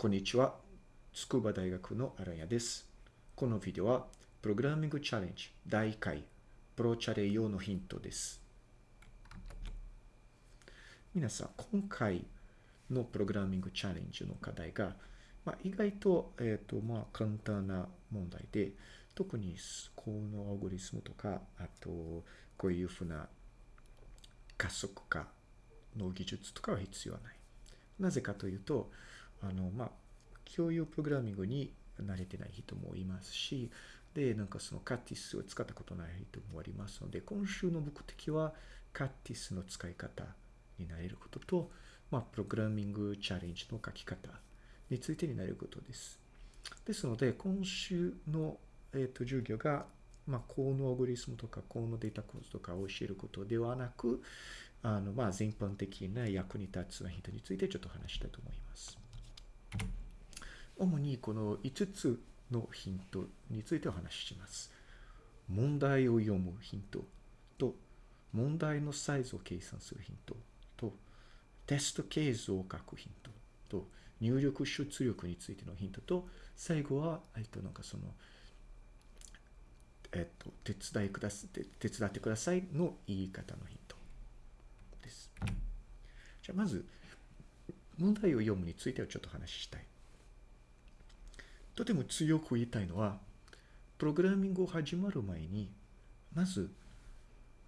こんにちは。筑波大学の荒谷です。このビデオは、プログラミングチャレンジ第1回、プロチャレ用のヒントです。皆さん、今回のプログラミングチャレンジの課題が、まあ、意外と、えっ、ー、と、まあ、簡単な問題で、特にこのアオゴリスムとか、あと、こういうふうな加速化の技術とかは必要ない。なぜかというと、あの、まあ、共有プログラミングに慣れてない人もいますし、で、なんかそのカティスを使ったことない人もありますので、今週の目的はカティスの使い方になれることと、まあ、プログラミングチャレンジの書き方についてになることです。ですので、今週の、えー、と授業が、まあ、このアゴリスムとか、このデータ構図とかを教えることではなく、あの、まあ、全般的な役に立つヒントについてちょっと話したいと思います。主にこの5つのヒントについてお話しします。問題を読むヒントと、問題のサイズを計算するヒントと、テストケースを書くヒントと、入力出力についてのヒントと、最後は、えっと、なんかその、えっと、手伝いくださ手伝ってくださいの言い方のヒントです。じゃあ、まず、問題を読むについてはちょっと話したい。とても強く言いたいのは、プログラミングを始まる前に、まず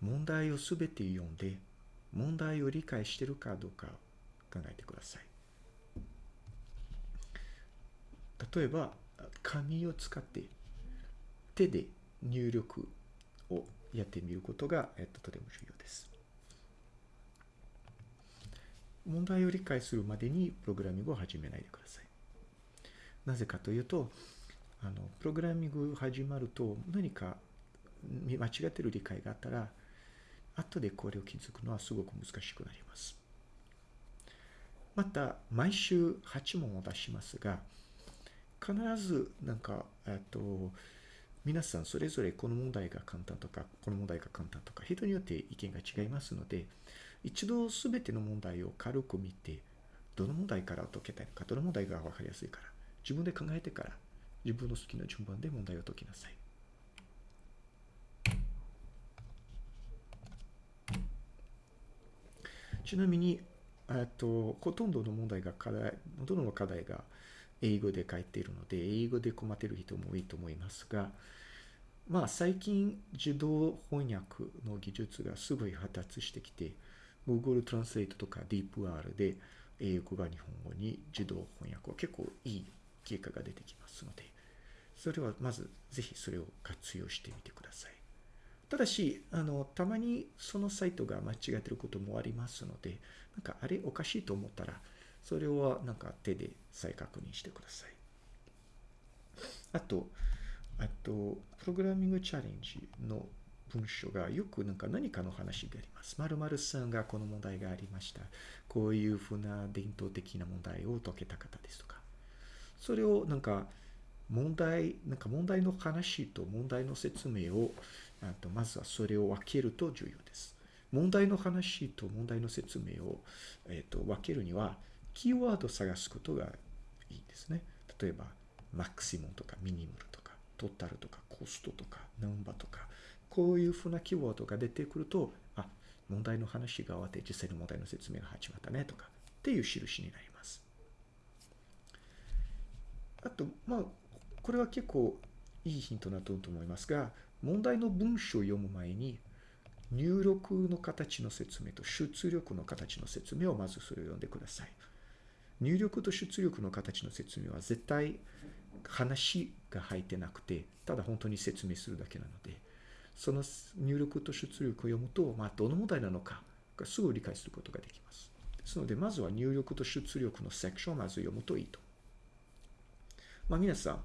問題をすべて読んで、問題を理解しているかどうか考えてください。例えば、紙を使って手で入力をやってみることが、えっと、とても重要です。問題を理解するまでにプログラミングを始めないでください。なぜかというと、あの、プログラミング始まると何か間違ってる理解があったら、後でこれを気づくのはすごく難しくなります。また、毎週8問を出しますが、必ずなんか、えっと、皆さんそれぞれこの問題が簡単とか、この問題が簡単とか、人によって意見が違いますので、一度すべての問題を軽く見て、どの問題から解けたいのか、どの問題が分かりやすいから、自分で考えてから自分の好きな順番で問題を解きなさい。ちなみに、えっと、ほとんどの問題が課題、ほとんどの課題が英語で書いているので、英語で困っている人も多いと思いますが、まあ最近自動翻訳の技術がすごい発達してきて、Google Translate とか DeepR で英語が日本語に自動翻訳は結構いい結果が出てきますので、それはまずぜひそれを活用してみてください。ただし、あの、たまにそのサイトが間違えてることもありますので、なんかあれおかしいと思ったら、それはなんか手で再確認してください。あと、あと、プログラミングチャレンジの文章がよくなんか何かの話があります。〇〇さんがこの問題がありました。こういうふうな伝統的な問題を解けた方ですとか。それをなんか問題、なんか問題の話と問題の説明を、あとまずはそれを分けると重要です。問題の話と問題の説明を、え、ー、と分けるには、キーワードを探すことがいいですね。例えば、マクシモンとかミニムルとか、トータルとかコストとか、ナンバーとか、こういうふうなキーワードが出てくると、あ、問題の話が終わって実際の問題の説明が始まったねとか、っていう印になります。あと、まあ、これは結構いいヒントだと思いますが、問題の文章を読む前に、入力の形の説明と出力の形の説明をまずそれを読んでください。入力と出力の形の説明は絶対話が入ってなくて、ただ本当に説明するだけなので、その入力と出力を読むと、まあ、どの問題なのかがすぐ理解することができます。ですので、まずは入力と出力のセクションをまず読むといいとまあ、皆さん、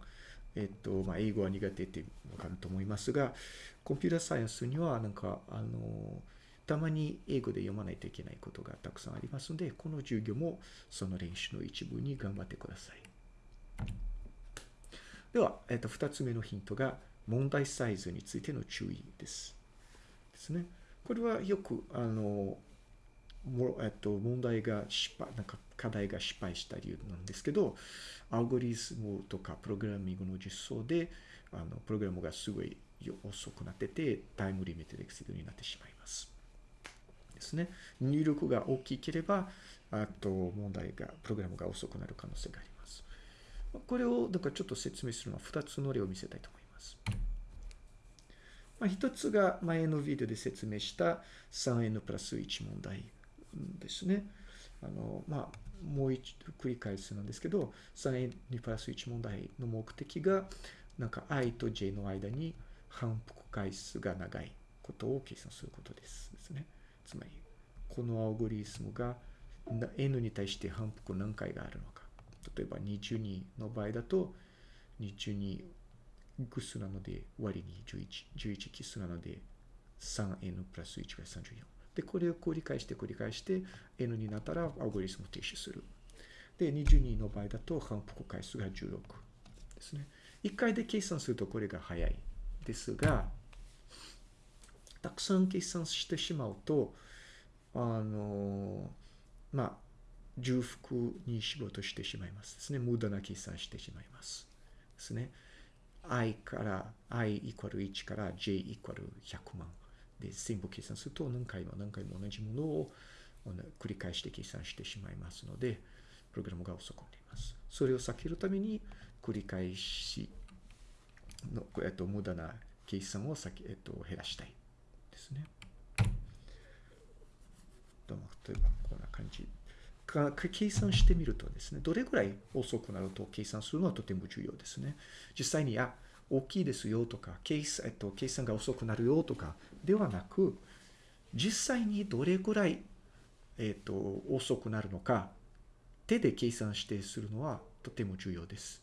えっと、まあ、英語は苦手ってわかると思いますが、コンピューターサイエンスには、なんか、あの、たまに英語で読まないといけないことがたくさんありますので、この授業もその練習の一部に頑張ってください。では、えっと、二つ目のヒントが、問題サイズについての注意です。ですね。これはよく、あの、もえっと、問題が失敗、なんか課題が失敗した理由なんですけど、アルゴリズムとかプログラミングの実装で、あの、プログラムがすごい遅くなってて、タイムリミットエクセルになってしまいます。ですね。入力が大きければ、あと問題が、プログラムが遅くなる可能性があります。これを、だからちょっと説明するのは2つの例を見せたいと思います。まあ、一つが前のビデオで説明した 3n プラス1問題ですね。あの、まあ、もう一度繰り返すなんですけど、3n プラス1問題の目的が、なんか i と j の間に反復回数が長いことを計算することです。ですね。つまり、このアオゴリズムが n に対して反復何回があるのか。例えば22の場合だと、22偶数なので割に11、11奇数なので 3n プラス1が34。で、これを繰り返して繰り返して n になったらアルゴリスムを停止する。で、22の場合だと反復回数が16ですね。1回で計算するとこれが早いですが、たくさん計算してしまうと、あの、まあ、重複に仕事してしまいますですね。無駄な計算してしまいます。ですね。i から i イコール1から j イコール100万で全部計算すると何回も何回も同じものを繰り返して計算してしまいますので、プログラムが遅くなります。それを避けるために繰り返しの、えっと、無駄な計算を避け、えっと、減らしたいですね。どうも、例えばこんな感じ。か計算してみるとですね、どれぐらい遅くなると計算するのはとても重要ですね。実際に、あ、大きいですよとか、計算,、えっと、計算が遅くなるよとかではなく、実際にどれぐらい、えっと、遅くなるのか、手で計算してするのはとても重要です。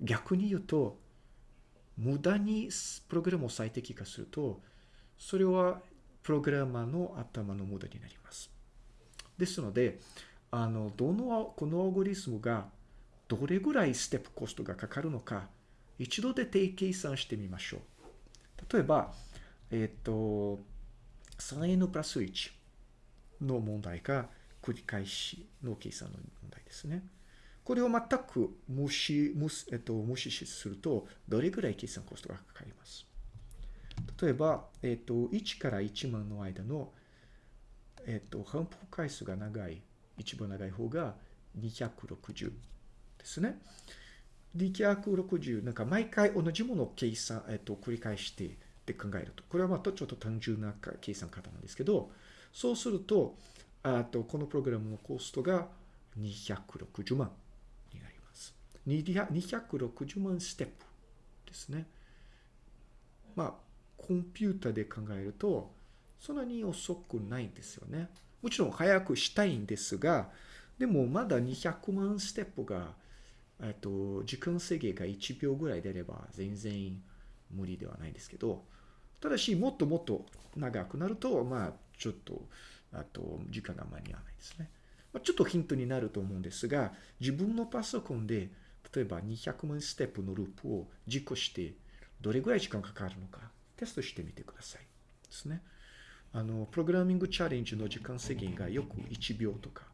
逆に言うと、無駄にプログラムを最適化すると、それはプログラマーの頭の無駄になります。ですので、あの、どの、このアルゴリスムがどれぐらいステップコストがかかるのか、一度で定計算してみましょう。例えば、えっ、ー、と、3n プラス1の問題が繰り返しの計算の問題ですね。これを全く無視、無,、えっと、無視すると、どれぐらい計算コストがかかります？例えば、えっと、1から1万の間のえっと、反復回数が長い、一番長い方が260ですね。260、なんか毎回同じものを計算、えっと、繰り返してって考えると、これはまたちょっと単純な計算方なんですけど、そうすると、あと、このプログラムのコストが260万になります。260万ステップですね。まあ、コンピュータで考えると、そんなに遅くないんですよね。もちろん早くしたいんですが、でもまだ200万ステップが、えっと、時間制限が1秒ぐらい出れば全然無理ではないですけど、ただし、もっともっと長くなると、まあ、ちょっと、あと、時間が間に合わないですね。まあ、ちょっとヒントになると思うんですが、自分のパソコンで、例えば200万ステップのループを実行して、どれぐらい時間かかるのか、テストしてみてください。ですね。あの、プログラミングチャレンジの時間制限がよく1秒とか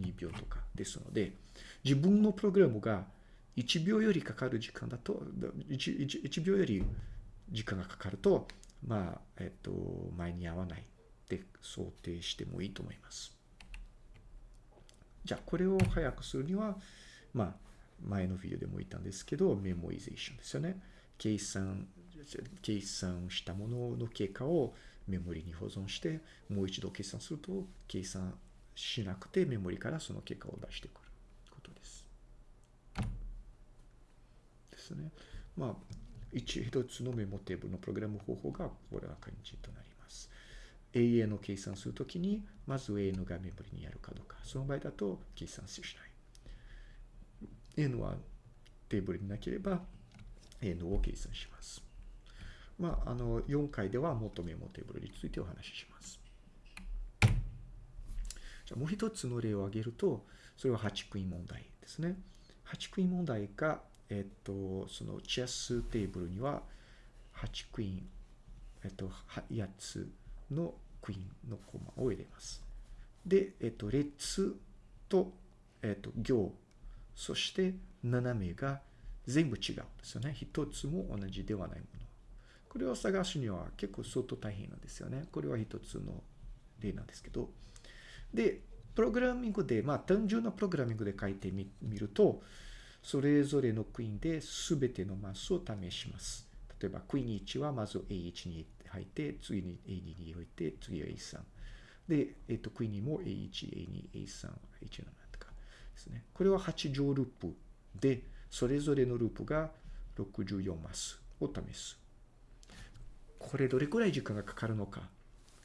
2秒とかですので、自分のプログラムが1秒よりかかる時間だと、1, 1, 1秒より時間がかかると、まあ、えっと、前に合わないって想定してもいいと思います。じゃあ、これを早くするには、まあ、前のビデオでも言ったんですけど、メモリゼーションですよね。計算、計算したものの経過をメモリに保存して、もう一度計算すると、計算しなくてメモリからその結果を出してくることです。ですね。まあ、一つのメモテーブルのプログラム方法がこれな感じとなります。AN を計算するときに、まず AN がメモリにあるかどうか。その場合だと計算しない。N はテーブルになければ N を計算します。まあ、あの、4回ではもっとメモテーブルについてお話しします。じゃもう一つの例を挙げると、それは8クイーン問題ですね。8クイーン問題が、えっと、そのチェステーブルには8クイーン、えっと、8つのクイーンのコマを入れます。で、えっと、列と、えっ、と、行、そして斜めが全部違うんですよね。一つも同じではないもの。これを探すには結構相当大変なんですよね。これは一つの例なんですけど。で、プログラミングで、まあ単純なプログラミングで書いてみると、それぞれのクイーンで全てのマスを試します。例えば、クイーン1はまず A1 に入って、次に A2 に置いて、次は A3。で、えっと、クイーンにも A1、A2、A3、A7 とかですね。これは8乗ループで、それぞれのループが64マスを試す。これどれくらい時間がかかるのか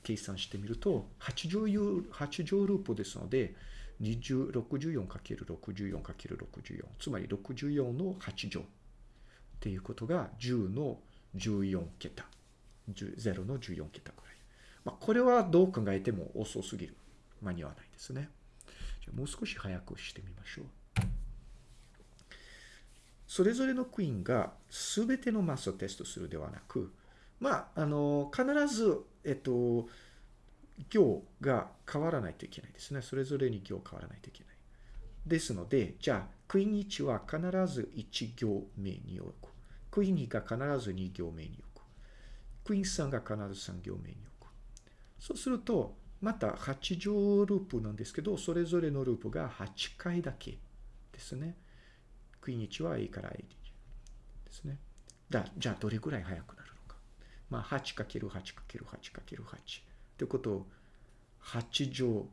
計算してみると、8乗 ,8 乗ループですので、64×64×64 つまり64の8乗っていうことが10の14桁。0の14桁くらい、まあ、これはどう考えても遅すぎる。間に合わないですね。じゃもう少し早くしてみましょう。それぞれのクイーンが全てのマスをテストするではなくまああの必ずえっと行が変わらないといけないですね。それぞれに行変わらないといけない。ですので、じゃあ、クイーン1は必ず1行目に置く。クイーン2が必ず2行目に置く。クイーン3が必ず3行目に置く。そうすると、また8乗ループなんですけど、それぞれのループが8回だけですね。クイーン1は A から A ですね。だじゃあ、どれぐらい速くなる？まあ、8×8×8×8。ということを8乗、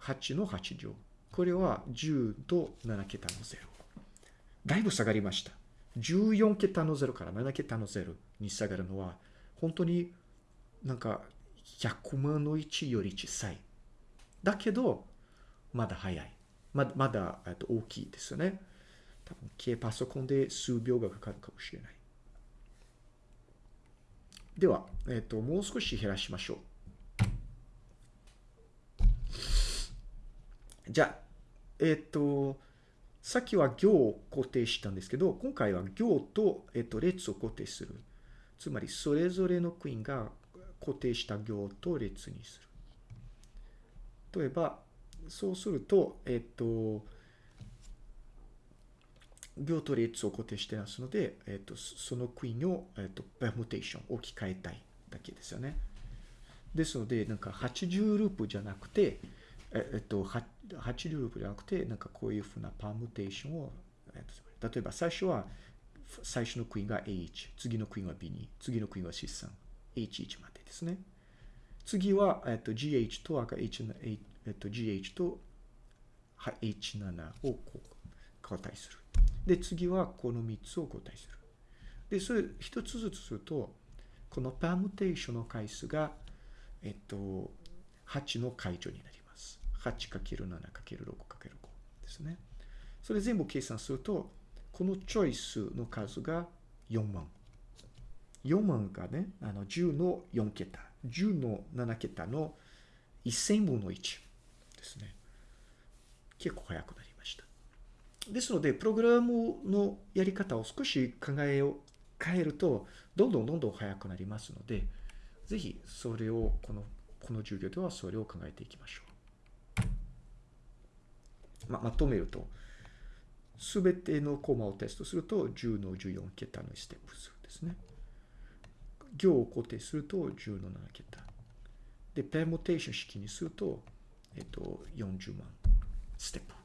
8の8乗。これは10と7桁の0。だいぶ下がりました。14桁の0から7桁の0に下がるのは、本当になんか100万の1より小さい。だけど、まだ早い。まだ、まだ大きいですよね。多分、軽パソコンで数秒がかかるかもしれない。では、えっ、ー、と、もう少し減らしましょう。じゃあ、えっ、と、さっきは行を固定したんですけど、今回は行と、えっ、と、列を固定する。つまり、それぞれのクイーンが固定した行と列にする。例えば、そうすると、えっ、と、行と列を固定してますので、えっ、と、そのクイーンを、えっ、と、パームテーション置き換えたいだけですよね。ですので、なんか80ループじゃなくて、えっと、80ループじゃなくて、なんかこういうふうなパームテーションを、例えば最初は、最初のクイーンが A1、次のクイーンは B2、次のクイーンは C3、H1 までですね。次は、えっと、GH と赤 H、えっと、GH と H7 をこう交代する。で、次はこの3つを交代する。で、それ一つずつすると、このパームテーションの回数が、えっと、8の解除になります。8×7×6×5 ですね。それ全部計算すると、このチョイスの数が4万。4万がね、あの10の4桁、10の7桁の1000分の1ですね。結構早くなりました。ですので、プログラムのやり方を少し考えを変えると、どんどんどんどん早くなりますので、ぜひそれを、この、この授業ではそれを考えていきましょう。ままとめると、すべてのコマをテストすると、10の14桁のステップ数ですね。行を固定すると、10の7桁。で、ペーモテーション式にすると、えっと、40万ステップ。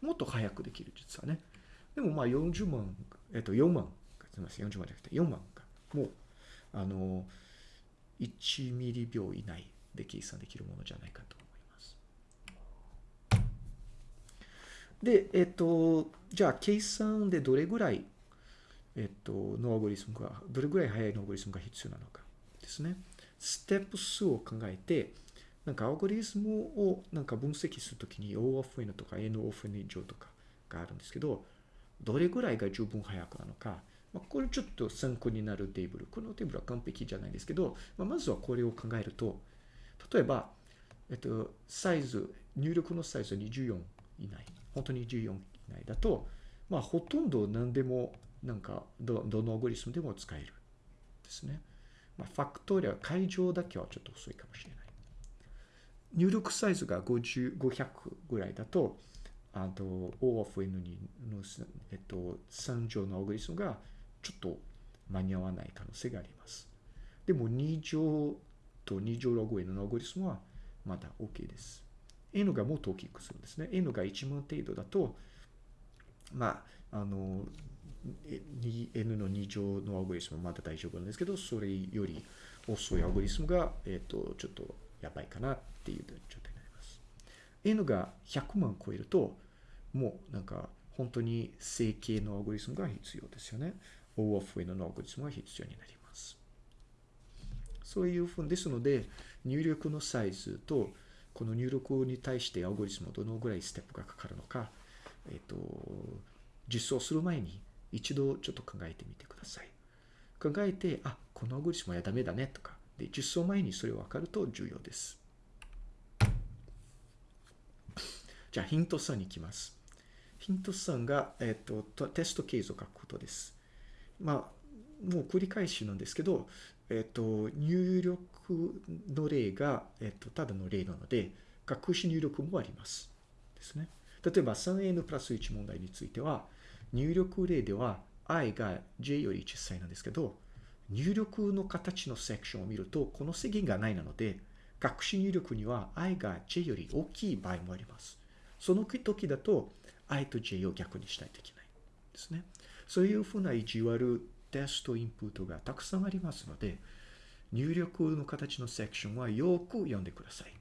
もっと早くできる、実はね。でも、まあ、40万、えっと、4万、すみません、40万じゃなくて、4万が、もう、あの、1ミリ秒以内で計算できるものじゃないかと思いますで、えっと、じゃあ、計算でどれぐらい、えっと、のアゴリスムが、どれぐらい速いのアゴリスムが必要なのかですね。ステップ数を考えて、なんかアゴリスムをなんか分析するときに O of N とか N of N 以上とかがあるんですけど、どれぐらいが十分速くなのか、まあ、これちょっと参考になるテーブル。このテーブルは完璧じゃないですけど、まあ、まずはこれを考えると、例えば、えっと、サイズ、入力のサイズは24以内。本当に14以内だと、まあ、ほとんど何でも、なんかど、どのアゴリスムでも使える。ですね。まあ、ファクトリア、解乗だけはちょっと遅いかもしれない。入力サイズが50 500ぐらいだと、あと O of N にの、えっと、3乗のアオグリスムがちょっと間に合わない可能性があります。でも2乗と2乗ログ N のアオグリスムはまだ OK です。N がもっと大きくするんですね。N が1万程度だと、まあ、あの、N の2乗のアオグリスムはまだ大丈夫なんですけど、それより遅いアオグリスムが、えっ、と、ちょっとやばいかなっていう状態になります。N が100万超えると、もうなんか本当に整形のアオグリスムが必要ですよね。O of N のアオグリスムが必要になります。そういうふうですので、入力のサイズと、この入力に対してアオグリスムどのぐらいステップがかかるのか、えっ、と、実装する前に一度ちょっと考えてみてください。考えて、あ、このアオグリスムはダメだねとか、で、実装前にそれを分かると重要です。じゃあ、ヒント3に行きます。ヒント3が、えっ、ー、と、テストケースを書くことです。まあ、もう繰り返しなんですけど、えっ、ー、と、入力の例が、えっ、ー、と、ただの例なので、隠し入力もあります。ですね。例えば 3n プラス1問題については、入力例では i が j より小さいなんですけど、入力の形のセクションを見ると、この制限がないなので、隠し入力には i が j より大きい場合もあります。その時だと、i と j を逆にしないといけないですね。そういうふうな意地悪テストインプットがたくさんありますので、入力の形のセクションはよく読んでください。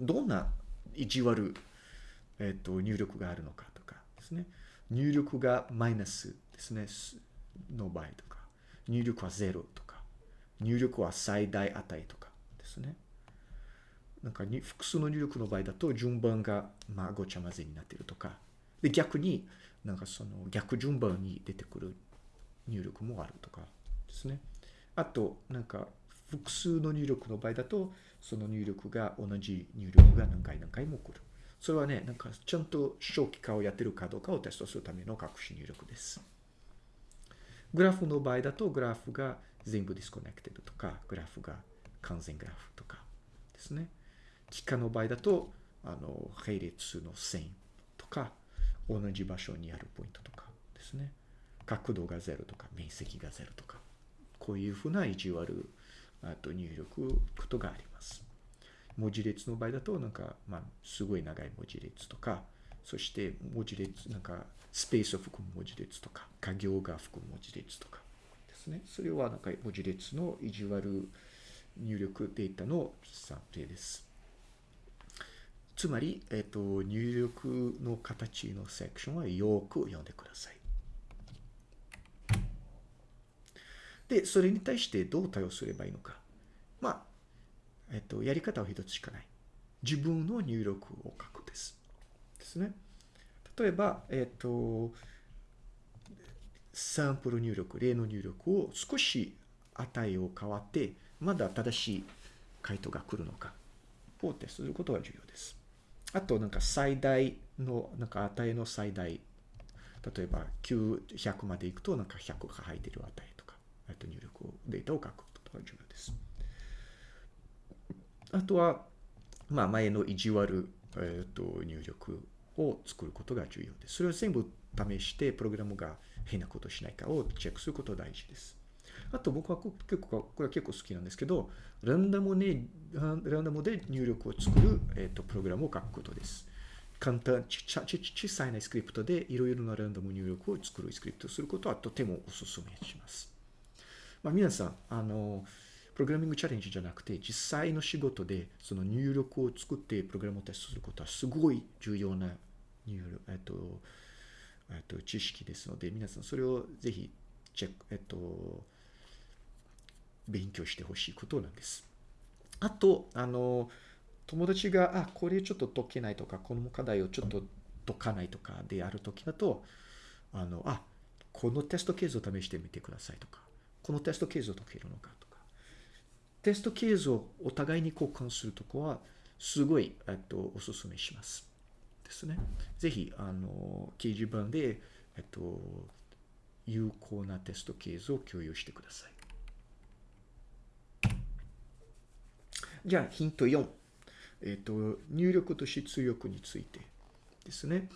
どんな意地悪、えっ、と、入力があるのかとかですね。入力がマイナスですね、の場合とか、入力は0とか、入力は最大値とかですね。なんかに複数の入力の場合だと順番がまあごちゃ混ぜになっているとか、で逆になんかその逆順番に出てくる入力もあるとかですね。あと、なんか複数の入力の場合だと、その入力が同じ入力が何回何回も来る。それはね、なんかちゃんと正規化をやってるかどうかをテストするための隠し入力です。グラフの場合だと、グラフが全部 disconnected とか、グラフが完全グラフとかですね。幾何の場合だと、あの、並列の線とか、同じ場所にあるポイントとかですね。角度が0とか、面積が0とか、こういうふうな意地悪あと入力ことがあります。文字列の場合だと、なんか、まあ、すごい長い文字列とか、そして文字列、なんか、スペースを含む文字列とか、家行が含む文字列とかですね。それはなんか文字列の意地悪入力データの算定です。つまり、えっと、入力の形のセクションはよく読んでください。で、それに対してどう対応すればいいのか。まあ、えっと、やり方は一つしかない。自分の入力を書くです。ですね。例えば、えっと、サンプル入力、例の入力を少し値を変わって、まだ正しい回答が来るのかをテストすることが重要です。あと、なんか最大の、なんか値の最大、例えば900までいくと、なんか100が入っている値とか、あと入力を、データを書くことが重要です。あとは、まあ、前の意地悪、えっ、と、入力を作ることが重要です。それを全部試して、プログラムが変なことしないかをチェックすることが大事です。あと僕は結構、これは結構好きなんですけど、ランダムで、ランダムで入力を作る、えっ、と、プログラムを書くことです。簡単、ちち小さいなスクリプトでいろいろなランダム入力を作るスクリプトをすることはとてもお勧めします。まあ、皆さん、あの、プログラミングチャレンジじゃなくて、実際の仕事でその入力を作ってプログラムをテストすることはすごい重要な入力、えっと、えっと、知識ですので、皆さんそれをぜひチェック、えっと、勉強してほしいことなんです。あと、あの、友達が、あ、これちょっと解けないとか、この課題をちょっと解かないとかであるときだと、あの、あ、このテストケースを試してみてくださいとか、このテストケースを解けるのかとか、テストケースをお互いに交換するとこは、すごい、えっと、お勧めします。ですね。ぜひ、あの、掲示板で、えっと、有効なテストケースを共有してください。じゃあ、ヒント4。えっ、と、入力と出力についてですね。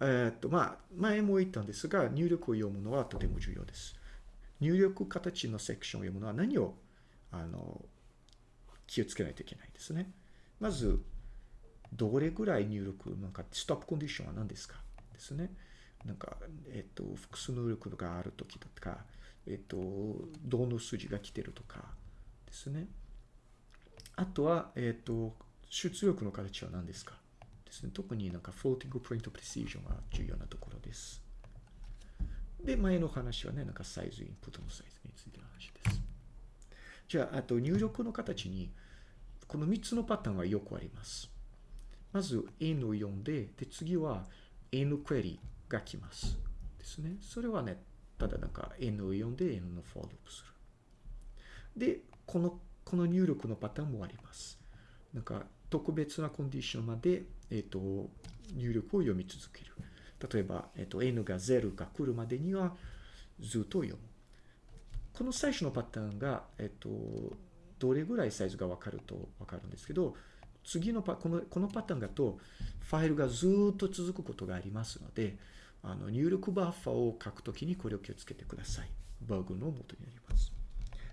えっ、と、まあ、前も言ったんですが、入力を読むのはとても重要です。入力形のセクションを読むのは何を、あの、気をつけないといけないですね。まず、どれぐらい入力、なんか、ストップコンディションは何ですか？ですね。なんか、えっ、と、複数入力があるときとか、えっ、と、どの数字が来てるとかですね。あとは、えっ、と、出力の形は何ですか？ですね。特になんか、 floating point precision が重要なところです。で、前の話はね、なんかサイズ、インプットのサイズについての話です。じゃあ、あと入力の形に、この3つのパターンはよくあります。まず N を読んで、で、次は N クエリが来ます。ですね。それはね、ただなんか N を読んで N のフォーアップする。で、この、この入力のパターンもあります。なんか特別なコンディションまで、えっ、ー、と、入力を読み続ける。例えば、えっ、ー、と、N が0が来るまでにはずっと読む。この最初のパターンが、えっ、ー、と、どれぐらいサイズがわかるとわかるんですけど、次のパ、この、このパターンだと、ファイルがずっと続くことがありますので、あの、入力バッファを書くときにこれを気をつけてください。バグの元になります。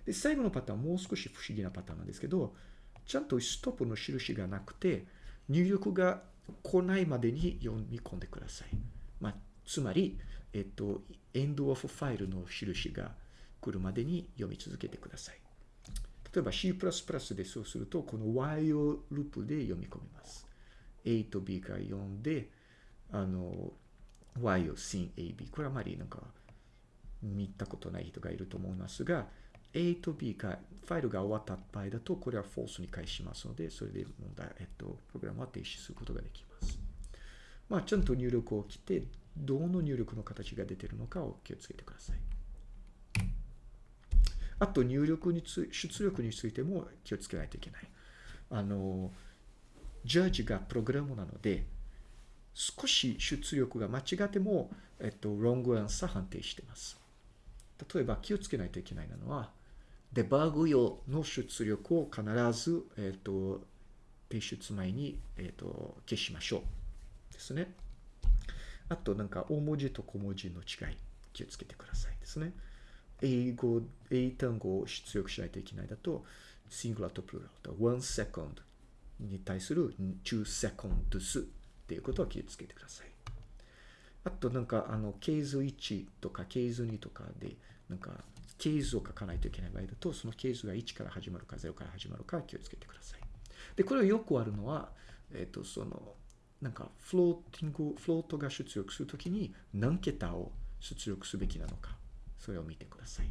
で、最後のパターンもう少し不思議なパターンなんですけど、ちゃんとストップの印がなくて、入力が来ないまでに読み込んでください。まあ、つまり、えっと、エンドオフファイルの印が来るまでに読み続けてください。例えば C++ でそうすると、この while ループで読み込みます。A と B が読んで、あの、y を sin AB。これはあまりなんか見たことない人がいると思いますが、A と B が、ファイルが終わった場合だと、これは false に返しますので、それで問題、えっと、プログラムは停止することができます。まあ、ちゃんと入力を来て、どの入力の形が出てるのかを気をつけてください。あと、入力につ、出力についても気をつけないといけない。あの、ジャッジがプログラムなので、少し出力が間違っても、えっと、ロングアンサー判定してます。例えば気をつけないといけないのは、デバッグ用の出力を必ず、えっと、提出前に、えっと、消しましょう。ですね。あと、なんか、大文字と小文字の違い、気をつけてくださいですね。英語、英単語を出力しないといけないだと、シングラとプルラと、one second に対する2 seconds っていうことは気をつけてください。あとなんかあの、ケース1とかケース2とかで、なんか、ケースを書かないといけない場合だと、そのケースが1から始まるか0から始まるか気をつけてください。で、これはよくあるのは、えっ、ー、と、その、なんか、フローティング、フロートが出力するときに何桁を出力すべきなのか、それを見てください。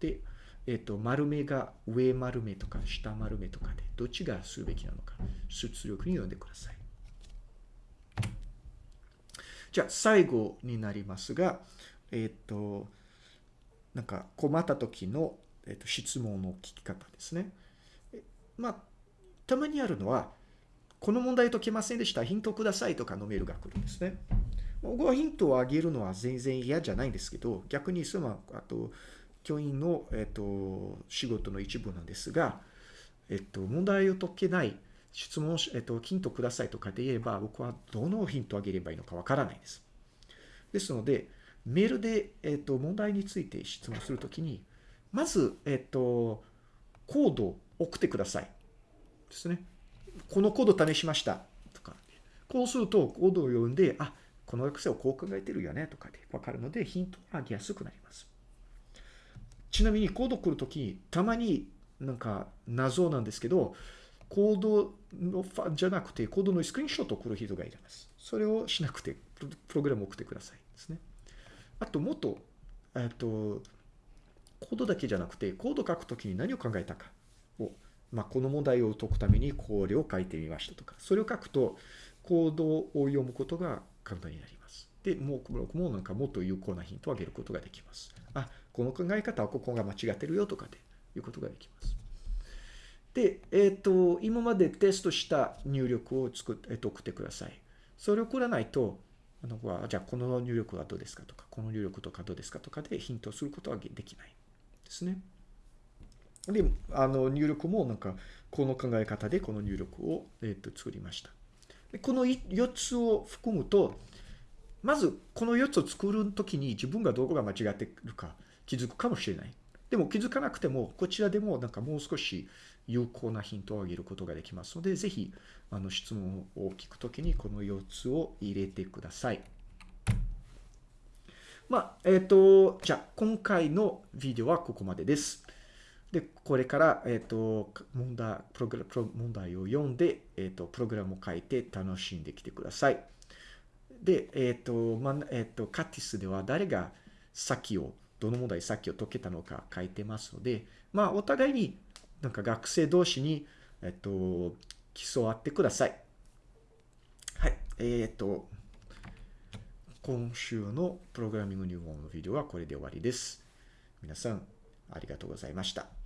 で、えっ、ー、と、丸目が上丸目とか下丸目とかで、どっちがするべきなのか、出力に読んでください。じゃあ最後になりますが、えっ、ー、と、なんか困った時の、えーと、質問の聞き方ですね。まあ、たまにあるのは、この問題解けませんでした。ヒントくださいとかのメールが来るんですね。僕はヒントをあげるのは全然嫌じゃないんですけど、逆にその、あと、教員の、えっ、と、仕事の一部なんですが、えっ、と、問題を解けない質問、えっと、ヒントくださいとかで言えば、僕はどのヒントをあげればいいのかわからないです。ですので、メールで、えっと、問題について質問するときに、まず、えっと、コードを送ってください。ですね。このコード試しました。とか。こうすると、コードを読んで、あ、この学生はこう考えてるよね。とかでわかるので、ヒントがあげやすくなります。ちなみに、コード来るときに、たまになんか謎なんですけど、コードのファじゃなくて、コードのスクリーンショットを送る人がいます。それをしなくて、プログラムを送ってくださいですね。あと、もっと、えっと、コードだけじゃなくて、コード書くときに何を考えたかを、まあ、この問題を解くためにこれを書いてみましたとか、それを書くと、コードを読むことが簡単になります。で、もう、僕もなんかもっと有効なヒントをあげることができます。あ、この考え方はここが間違ってるよとかでいうことができます。で、えっ、ー、と、今までテストした入力を作って、えー、送ってください。それを送らないと、あのじゃあこの入力はどうですかとか、この入力とかどうですかとかでヒントをすることはできないですね。で、あの入力もなんかこの考え方でこの入力を、えっと作りました。この4つを含むと、まずこの4つを作るときに自分がどこが間違っているか気づくかもしれない。でも気づかなくても、こちらでもなんかもう少し有効なヒントをあげることができますので、ぜひあの質問を聞くときにこの4つを入れてください。まあ、えっ、ー、と、じゃあ今回のビデオはここまでです。で、これから、えっ、と、問題、プログラ問題を読んで、えっ、と、プログラムを書いて楽しんできてください。で、えっ、と、まえっ、と、カティスでは誰が先を、どの問題先を解けたのか書いてますので、まあ、お互いになんか学生同士に、えっ、と、競わってください。はい。えっ、と、今週のプログラミング入門のビデオはこれで終わりです。皆さん、ありがとうございました。